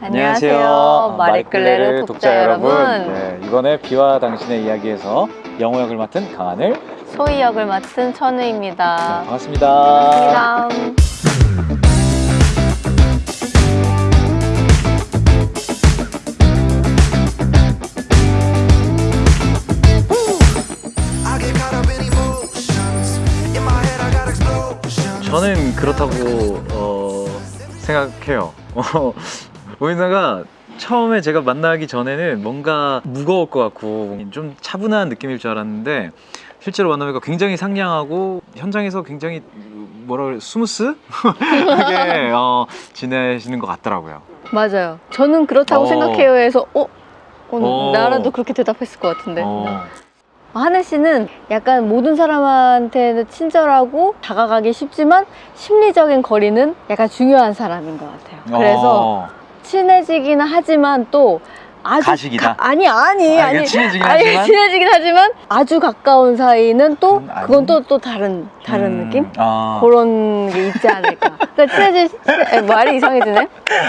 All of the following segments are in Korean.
안녕하세요. 마리클레르 독자 여러분. 네, 이번에 비와 당신의 이야기에서 영호 역을 맡은 강하늘 소희 역을 맡은 네, 천우입니다. 반갑습니다. 반갑습니다. Explosions. 저는 그렇다고 어, 생각해요. 어, 오인나가 처음에 제가 만나기 전에는 뭔가 무거울 것 같고 좀 차분한 느낌일 줄 알았는데 실제로 만나니까 굉장히 상냥하고 현장에서 굉장히 뭐라 그래 smooth 하게 어, 지내시는 것 같더라고요. 맞아요. 저는 그렇다고 어. 생각해요 해서 어? 어, 어. 나라도 그렇게 대답했을 것 같은데. 어, 하늘 씨는 약간 모든 사람한테는 친절하고 다가가기 쉽지만 심리적인 거리는 약간 중요한 사람인 것 같아요. 그래서 어, 친해지기는 하지만 또 아주 가식이다? 가- 아니 아니 아, 아니 친해지긴 아니, 하지만? 친해지긴 하지만 아주 가까운 사이는 또 음, 아니. 그건 또또 다른 다른 음, 느낌 아. 그런 게 있지 않을까. 그러니까 친해질 에, 말이 이상해지네.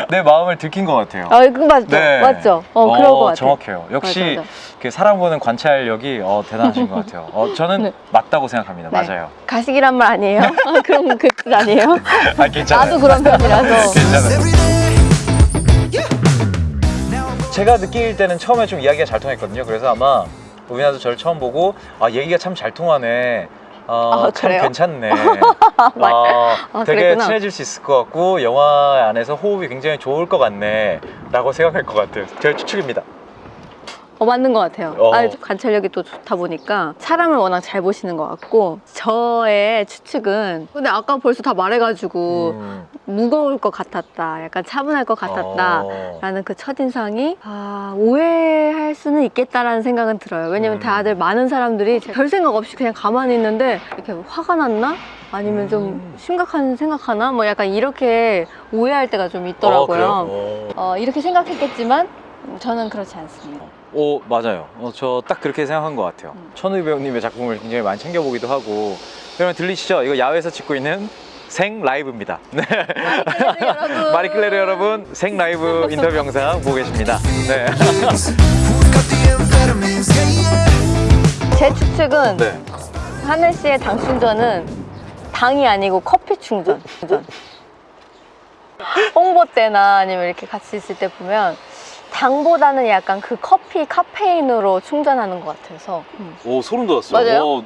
내 마음을 들킨 것 같아요. 아 이거 맞죠 네. 맞죠. 어, 그럴 것 같아. 정확해요. 역시 맞아, 맞아. 그 사람 보는 관찰력이 어, 대단하신 것 같아요. 어, 저는 네. 맞다고 생각합니다. 네. 맞아요. 가식이란 말 아니에요? 아, 그럼 그뜻 아니에요? 아, 괜찮아요. 나도 그런 편이라서. 괜찮아요. 제가 느낄 때는 처음에 좀 이야기가 잘 통했거든요. 그래서 아마 우빈아도 저를 처음 보고 아 얘기가 참 잘 통하네. 어, 아, 참 그래요? 괜찮네. 말- 어, 아, 되게 그랬구나. 친해질 수 있을 것 같고 영화 안에서 호흡이 굉장히 좋을 것 같네. 라고 생각할 것 같아요. 제 추측입니다. 어, 맞는 것 같아요. 어. 아, 관찰력이 또 좋다 보니까 사람을 워낙 잘 보시는 것 같고 저의 추측은 근데 아까 벌써 다 말해가지고 음. 무거울 것 같았다. 약간 차분할 것 같았다. 어. 라는 그 첫인상이 아, 오해할 수는 있겠다라는 생각은 들어요. 왜냐면 음. 다들 많은 사람들이 별 생각 없이 그냥 가만히 있는데 이렇게 화가 났나? 아니면 좀 음. 심각한 생각하나? 뭐 약간 이렇게 오해할 때가 좀 어, 있더라고요. 그래요? 어. 어, 이렇게 생각했겠지만 저는 그렇지 않습니다. 오 맞아요. 어, 저 딱 그렇게 생각한 것 같아요. 음. 천우희 배우님의 작품을 굉장히 많이 챙겨보기도 하고. 여러분 들리시죠? 이거 야외에서 찍고 있는 생 라이브입니다. 네. 마리클레르 여러분 생 라이브 인터뷰 영상 보고 계십니다. 네. 제 추측은 네. 하늘 씨의 당 충전은 당이 아니고 커피 충전. 충전. 홍보 때나 아니면 이렇게 같이 있을 때 보면 당보다는 약간 그 커피 카페인으로 충전하는 것 같아서. 음. 오 소름 돋았어요. 맞아요? 오,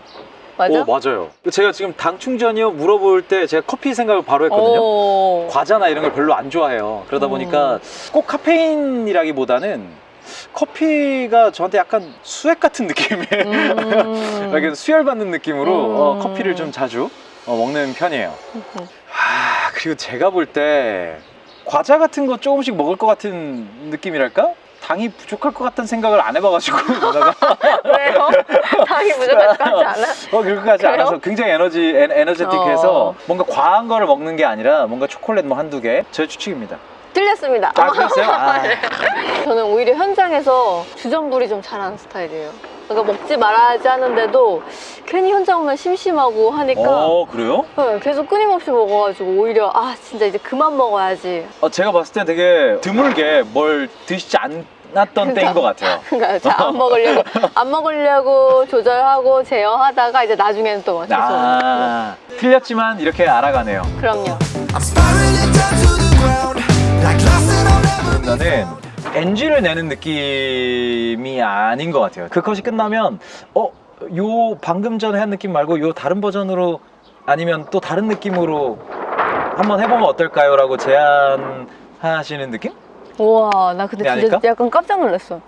맞아? 오, 맞아요. 제가 지금 당 충전이요 물어볼 때 제가 커피 생각을 바로 했거든요. 오. 과자나 이런 걸 별로 안 좋아해요. 그러다 음. 보니까 꼭 카페인이라기보다는 커피가 저한테 약간 수액 같은 느낌이에요. 음. 약간 수혈받는 느낌으로 음. 어, 커피를 좀 자주 어, 먹는 편이에요. 아 그리고 제가 볼때 과자 같은 거 조금씩 먹을 것 같은 느낌이랄까? 당이 부족할 것 같다는 생각을 안 해봐가지고 왜요? 당이 부족하지 않아? 어 그렇게까지 그래요? 않아서 굉장히 에너지 에, 에너제틱해서 어. 뭔가 과한 거를 먹는 게 아니라 뭔가 초콜릿 뭐 한두 개 제 추측입니다. 틀렸습니다. 아 그랬어요? 아, 저는 오히려 현장에서 주전부리 좀 잘하는 스타일이에요. 그러니까 먹지 말아야지 하는데도 괜히 현장 오면 심심하고 하니까 어 그래요? 네, 계속 끊임없이 먹어가지고 오히려 아 진짜 이제 그만 먹어야지. 어, 제가 봤을 때 되게 드물게 뭘 드시지 않았던 때인 것 같아요. 그러니까 잘안 먹으려고 안 먹으려고 조절하고 제어하다가 이제 나중에는 또 계속. 아 틀렸지만 이렇게 알아가네요. 그럼요. 나는 NG를 내는 느낌이 아닌 것 같아요. 그 컷이 끝나면 어, 요 방금 전에 한 느낌 말고 요 다른 버전으로 아니면 또 다른 느낌으로 한번 해보면 어떨까요? 라고 제안하시는 느낌? 우와 나 근데 네, 진짜 아닐까? 약간 깜짝 놀랐어.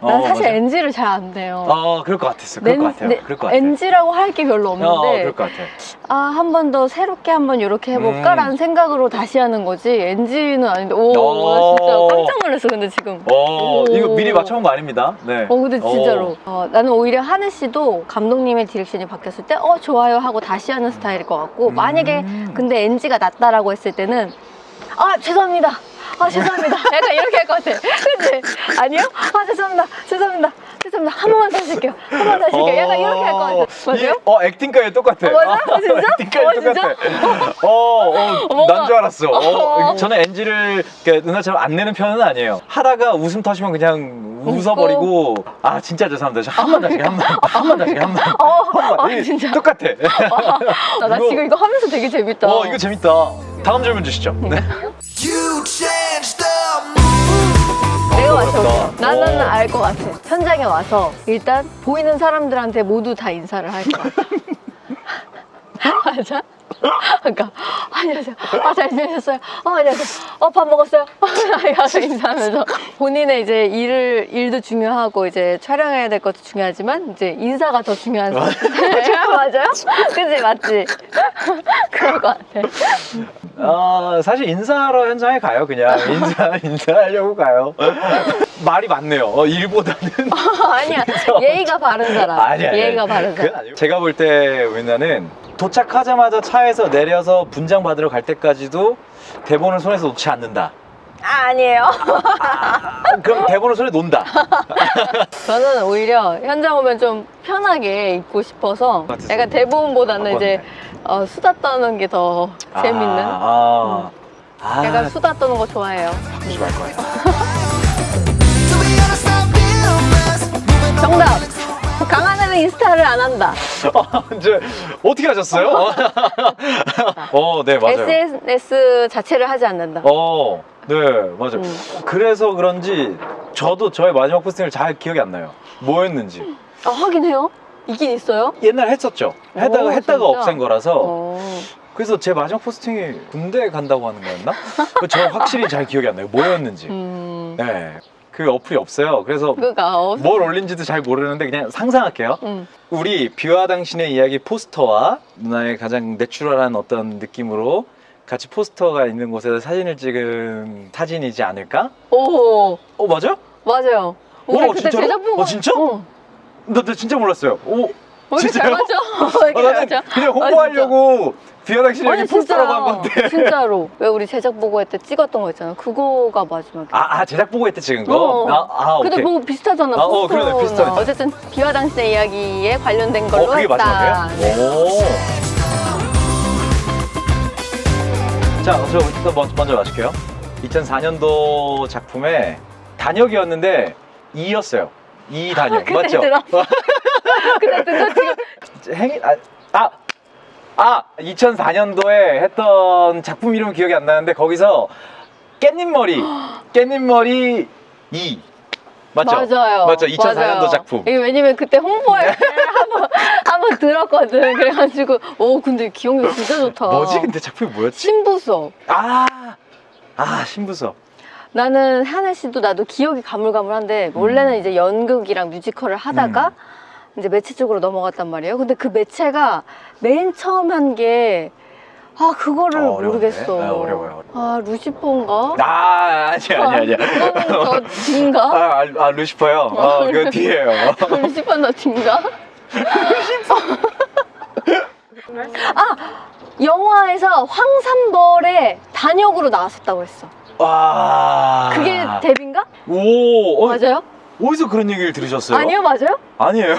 난 어, 사실 맞아요? NG를 잘 안 돼요. 어, 그럴 것 같았어. 그럴 것 같아요. 그럴 것 같아요. NG라고 할 게 별로 어, 없는데 그럴 것 같아요. 아한 번 더 새롭게 한 번 이렇게 해볼까라는 음. 생각으로 다시 하는 거지 NG는 아닌데 오 어. 나 진짜 깜짝 놀랐어 근데 지금 어, 오. 이거 미리 맞춰본 거 아닙니다. 네. 어 근데 진짜로 어, 나는 오히려 하늘 씨도 감독님의 direction이 바뀌었을 때 어 좋아요 하고 다시 하는 스타일일 것 같고 음. 만약에 근데 NG가 낮다라고 했을 때는 아 죄송합니다 아 죄송합니다 약간 이렇게 할 것 같아 그치? 아니요? 아 죄송합니다 죄송합니다 죄송합니다. 한 번만 다시 할게요. 한 번만 다시 할게요. 약간 이렇게 할 것 같아요. 맞아요? 이- 어, acting까지 똑같아. 어, 맞아? 진짜? acting까지 어? 똑같아. 어, 어, 난줄 알았어. 어, 어. 저는 NG를 누나처럼 안 내는 편은 아니에요. 하다가 웃음 터지면 그냥 웃어버리고, 아, 진짜 죄송합니다. 저한번 다시, 한 번, 한 번 다시, 한 번. 어, 한 번. 아, 이 진짜. 똑같아. 나, 나 이거- 지금 이거 하면서 되게 재밌다. 어, 이거 재밌다. 다음 질문 주시죠. 네. 내가 어렵다. 나는 오. 알것 같아. 현장에 와서 일단 보이는 사람들한테 모두 다 인사를 할것 같아. 맞아? 그러니까 안녕하세요. 아, 잘 지내셨어요? 어, 안녕하세요. 어, 밥 먹었어요? 이러면서 인사하면서 본인의 이제 일을 일도 중요하고 이제 촬영해야 될 것도 중요하지만 이제 인사가 더 중요한 사람. 맞아요? 그지 맞지? 그럴 것 같아. 어, 사실 인사하러 현장에 가요, 그냥. 인사, 인사하려고 가요. 말이 많네요. 어, 일보다는. 아니야. 예의가 바른 사람. 아니야. 예의가 바른 사람. 제가 볼 때 우리나는 도착하자마자 차에서 내려서 분장 받으러 갈 때까지도 대본을 손에서 놓지 않는다. 아, 아니에요. 아, 그럼 대본을 손에 놓는다. 저는 오히려 현장 오면 좀 편하게 입고 싶어서? 약간 대본보다는 어, 이제 어, 수다 떠는 게 더 재밌는. 아, 아, 약간 아 수다 떠는 거 좋아해요. 바꾸지 말 거예요. 정답. 애는 인스타를 안 한다. 아, 이제 어떻게 하셨어요? 어, 네 맞아요. SNS 자체를 하지 않는다. 어, 네 맞아요. 음. 그래서 그런지 저도 저의 마지막 포스팅을 잘 기억이 안 나요. 뭐였는지. 아, 하긴 해요? 있긴 있어요? 옛날 했었죠. 했다가 오, 했다가? 없앤 거라서. 어. 그래서 제 마지막 포스팅이 군대 간다고 하는 거였나? 그저 확실히 잘 기억이 안 나요. 뭐였는지. 음. 네. 그 어플이 없어요. 그래서. 뭘 올린지도 잘 모르는데 그냥 상상할게요. 음. 우리 비와 당신의 이야기 포스터와 누나의 가장 내추럴한 어떤 느낌으로 같이 포스터가 있는 곳에서 사진을 찍은 사진이지 않을까? 오. 어 맞아? 맞아요. 우리 오, 그때 진짜로? 제작 보고. 어, 진짜? 어. 나, 나 진짜 몰랐어요. 오, 왜 이렇게 잘 진짜요? 맞죠? 왜 아, 나는? 그냥 아, 홍보하려고 아니 이야기 포스터라고 한 건데. 진짜로 왜 우리 제작 보고할 때 찍었던 거 있잖아 그거가 마지막에 아, 아 제작 보고 했대 찍은 거? 어. 아, 아 근데 오케이. 뭐 비슷하잖아 아, 어. 그러네, 비슷하네. 어쨌든 비와 당신의 이야기에 관련된 걸로 어, 그게 했다? 네. 오. 자, 저 일단 먼저, 먼저 마실게요. 2004년도 작품의 단역이었는데 2였어요. 2 단역. 그때 맞죠? 근데 그거 지금 행이, 아, 아, 아, 2004년도에 했던 작품 이름 기억이 안 나는데 거기서 깻잎 머리, 깻잎 머리 2. 맞죠? 맞아요 맞죠? 2004년도 맞아요. 작품. 이게 왜냐면 그때 홍보할 때 한번 한번 들었거든 그래가지고 오 근데 기억력 진짜 좋다 뭐지? 근데 작품이 뭐였지? 신부석 아, 아 신부석. 나는 한혜 씨도 나도 기억이 가물가물한데 원래는 음. 이제 연극이랑 뮤지컬을 하다가 이제 매체 쪽으로 넘어갔단 말이에요. 근데 그 매체가 맨 처음 한게 아 그거를 어? 모르겠어. 아, 어려워요, 아 루시퍼인가? 아, 아니야, 아니야, 아니야. 그거는 더 뒤인가? 아, 아, 아 루시퍼요? 어, 그 뒤에요. 루시퍼는 더 뒤인가? 아 영화에서 황산벌의 단역으로 나왔었다고 했어. 와. 그게 데뷔인가? 오, 어, 맞아요? 어디서 그런 얘기를 들으셨어요? 아니요 맞아요? 아니에요.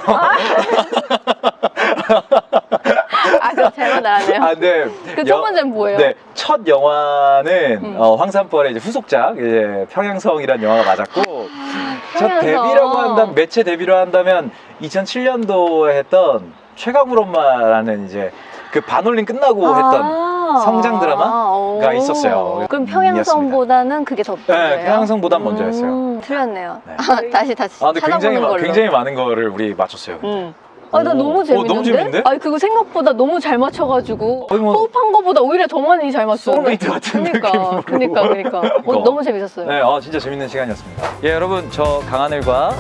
아 그럼 잘못 알았네요. 아, 네. 그첫 번째는 뭐예요? 네, 첫 영화는 음. 어, 황산벌의 이제 후속작, 이제 평양성이라는 영화가 맞았고, 첫 평양성. 데뷔라고 한다면 매체 데뷔로 한다면 2007년도에 했던 최강울 엄마라는 이제 그 반올림 끝나고 했던 성장 드라마가 오. 있었어요. 그럼 음, 평양성보다는 그게 더 네, 먼저예요? 평양성보단 먼저였어요. 음, 틀렸네요. 네. 아, 다시 다시 아, 근데 굉장히 마- 걸로. 굉장히 많은 거를 우리 맞췄어요. 음. 아, 나 오. 너무 오, 재밌는데? 아니, 그거 생각보다 너무 잘 맞춰가지고 거의 뭐 호흡한 거보다 오히려 더 많이 잘 맞췄는데? 소울메이트 같은 그러니까, 느낌으로. 그러니까, 그러니까. 어, 너무 재밌었어요. 네, 아, 진짜 재밌는 시간이었습니다. 예, 여러분, 저 강하늘과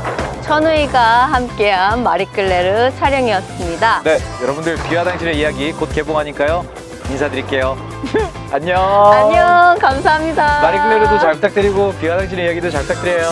천우이가 함께한 마리끌레르 촬영이었습니다. 네, 여러분들 비와 당신의 이야기 곧 개봉하니까요. 인사드릴게요. 안녕. 안녕, 감사합니다. 마리클레르도 잘 부탁드리고 비와 당신의 이야기도 잘 부탁드려요.